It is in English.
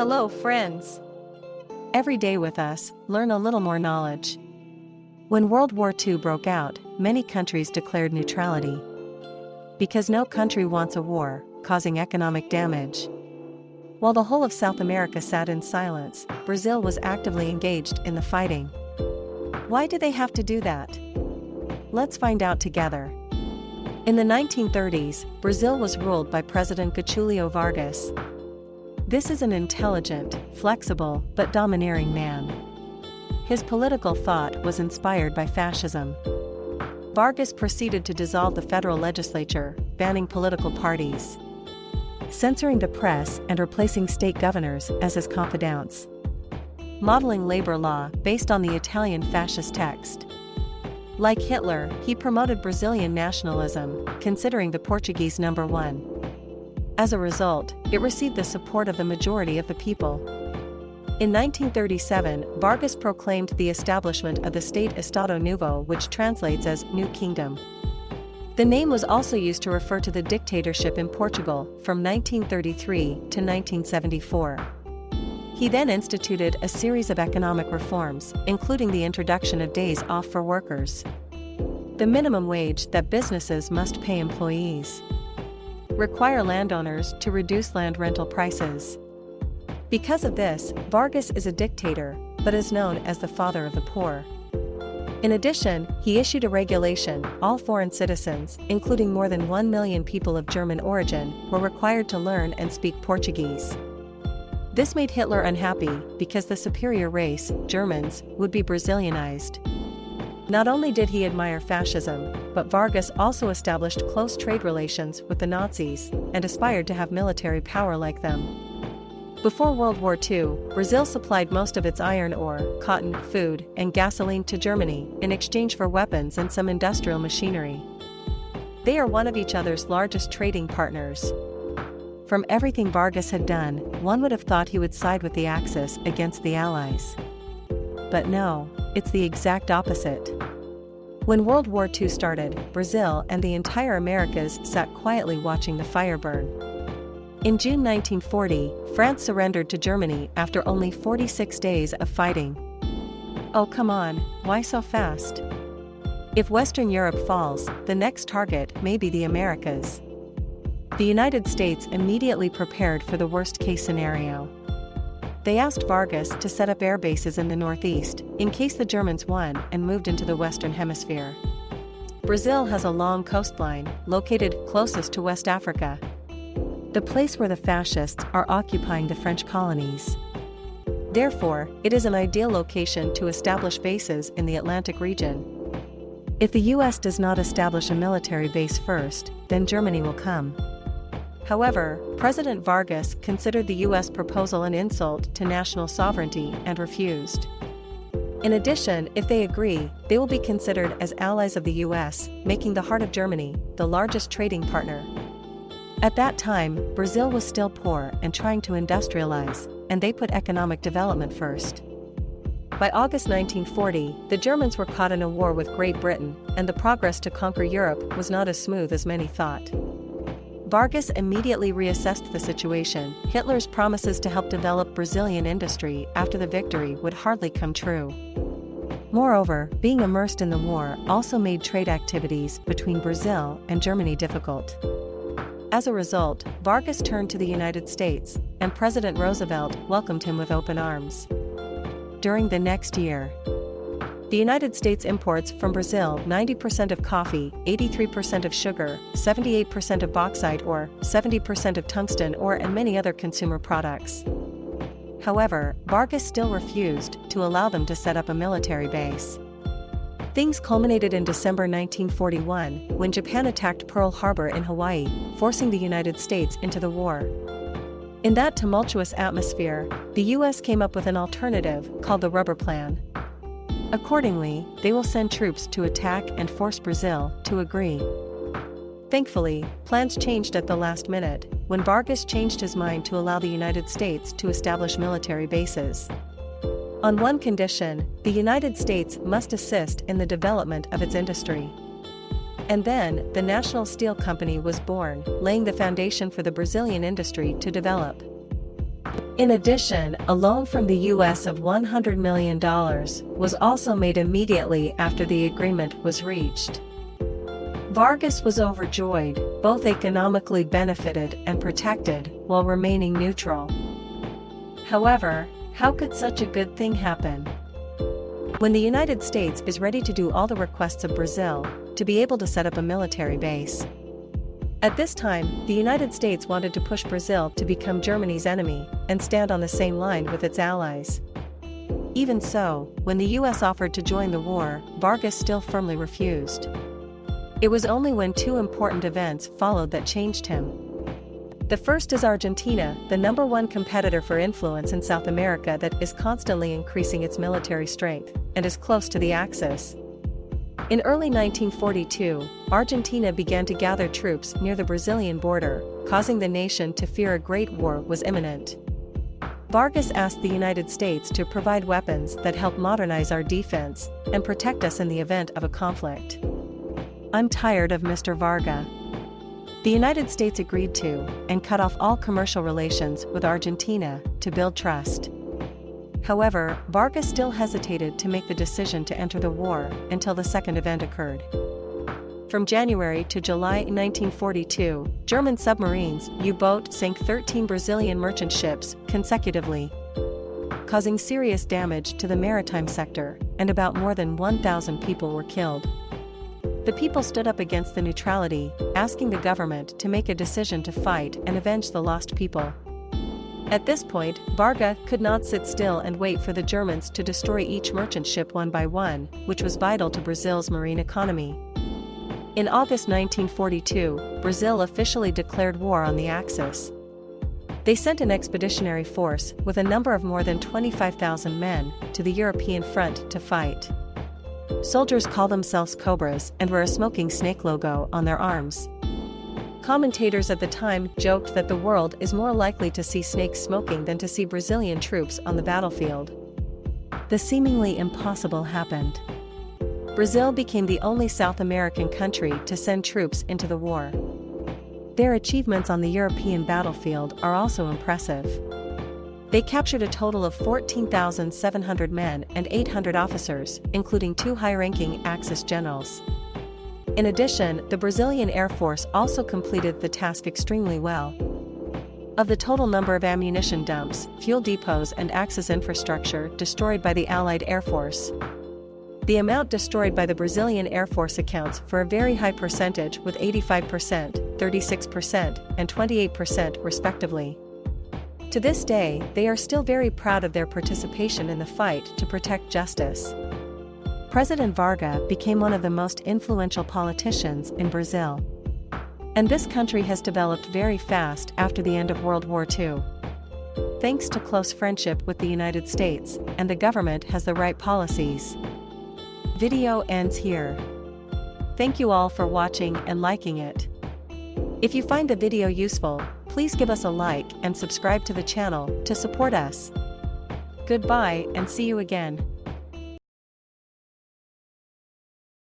Hello, friends. Every day with us, learn a little more knowledge. When World War II broke out, many countries declared neutrality. Because no country wants a war, causing economic damage. While the whole of South America sat in silence, Brazil was actively engaged in the fighting. Why do they have to do that? Let's find out together. In the 1930s, Brazil was ruled by President Getulio Vargas. This is an intelligent, flexible, but domineering man. His political thought was inspired by fascism. Vargas proceeded to dissolve the federal legislature, banning political parties, censoring the press and replacing state governors as his confidants. Modeling labor law based on the Italian fascist text. Like Hitler, he promoted Brazilian nationalism, considering the Portuguese number one. As a result, it received the support of the majority of the people. In 1937, Vargas proclaimed the establishment of the state Estado Novo which translates as New Kingdom. The name was also used to refer to the dictatorship in Portugal from 1933 to 1974. He then instituted a series of economic reforms, including the introduction of days off for workers. The minimum wage that businesses must pay employees. Require landowners to reduce land rental prices. Because of this, Vargas is a dictator, but is known as the father of the poor. In addition, he issued a regulation, all foreign citizens, including more than 1 million people of German origin, were required to learn and speak Portuguese. This made Hitler unhappy, because the superior race, Germans, would be Brazilianized. Not only did he admire fascism, but Vargas also established close trade relations with the Nazis and aspired to have military power like them. Before World War II, Brazil supplied most of its iron ore, cotton, food, and gasoline to Germany in exchange for weapons and some industrial machinery. They are one of each other's largest trading partners. From everything Vargas had done, one would have thought he would side with the Axis against the Allies. But no, it's the exact opposite. When World War II started, Brazil and the entire Americas sat quietly watching the fire burn. In June 1940, France surrendered to Germany after only 46 days of fighting. Oh come on, why so fast? If Western Europe falls, the next target may be the Americas the United States immediately prepared for the worst-case scenario. They asked Vargas to set up air bases in the northeast, in case the Germans won and moved into the Western Hemisphere. Brazil has a long coastline, located closest to West Africa. The place where the fascists are occupying the French colonies. Therefore, it is an ideal location to establish bases in the Atlantic region. If the US does not establish a military base first, then Germany will come. However, President Vargas considered the U.S. proposal an insult to national sovereignty and refused. In addition, if they agree, they will be considered as allies of the US, making the heart of Germany the largest trading partner. At that time, Brazil was still poor and trying to industrialize, and they put economic development first. By August 1940, the Germans were caught in a war with Great Britain, and the progress to conquer Europe was not as smooth as many thought. Vargas immediately reassessed the situation. Hitler's promises to help develop Brazilian industry after the victory would hardly come true. Moreover, being immersed in the war also made trade activities between Brazil and Germany difficult. As a result, Vargas turned to the United States, and President Roosevelt welcomed him with open arms. During the next year, the United States imports from Brazil 90% of coffee, 83% of sugar, 78% of bauxite ore, 70% of tungsten ore and many other consumer products. However, Vargas still refused to allow them to set up a military base. Things culminated in December 1941 when Japan attacked Pearl Harbor in Hawaii, forcing the United States into the war. In that tumultuous atmosphere, the US came up with an alternative called the Rubber Plan. Accordingly, they will send troops to attack and force Brazil to agree. Thankfully, plans changed at the last minute, when Vargas changed his mind to allow the United States to establish military bases. On one condition, the United States must assist in the development of its industry. And then, the National Steel Company was born, laying the foundation for the Brazilian industry to develop. In addition, a loan from the US of $100 million was also made immediately after the agreement was reached. Vargas was overjoyed, both economically benefited and protected, while remaining neutral. However, how could such a good thing happen? When the United States is ready to do all the requests of Brazil, to be able to set up a military base. At this time, the United States wanted to push Brazil to become Germany's enemy and stand on the same line with its allies. Even so, when the US offered to join the war, Vargas still firmly refused. It was only when two important events followed that changed him. The first is Argentina, the number one competitor for influence in South America that is constantly increasing its military strength and is close to the Axis. In early 1942, Argentina began to gather troops near the Brazilian border, causing the nation to fear a great war was imminent. Vargas asked the United States to provide weapons that help modernize our defense and protect us in the event of a conflict. I'm tired of Mr. Varga. The United States agreed to and cut off all commercial relations with Argentina to build trust. However, Vargas still hesitated to make the decision to enter the war until the second event occurred. From January to July 1942, German submarines U-boat sank 13 Brazilian merchant ships consecutively, causing serious damage to the maritime sector, and about more than 1,000 people were killed. The people stood up against the neutrality, asking the government to make a decision to fight and avenge the lost people. At this point, Varga could not sit still and wait for the Germans to destroy each merchant ship one by one, which was vital to Brazil's marine economy. In August 1942, Brazil officially declared war on the Axis. They sent an expeditionary force with a number of more than 25,000 men to the European front to fight. Soldiers call themselves Cobras and wear a smoking snake logo on their arms. Commentators at the time joked that the world is more likely to see snakes smoking than to see Brazilian troops on the battlefield. The seemingly impossible happened. Brazil became the only South American country to send troops into the war. Their achievements on the European battlefield are also impressive. They captured a total of 14,700 men and 800 officers, including two high-ranking Axis generals. In addition, the Brazilian Air Force also completed the task extremely well. Of the total number of ammunition dumps, fuel depots and Axis infrastructure destroyed by the Allied Air Force, the amount destroyed by the Brazilian Air Force accounts for a very high percentage with 85%, 36%, and 28% respectively. To this day, they are still very proud of their participation in the fight to protect justice. President Varga became one of the most influential politicians in Brazil. And this country has developed very fast after the end of World War II. Thanks to close friendship with the United States, and the government has the right policies. Video ends here. Thank you all for watching and liking it. If you find the video useful, please give us a like and subscribe to the channel to support us. Goodbye and see you again.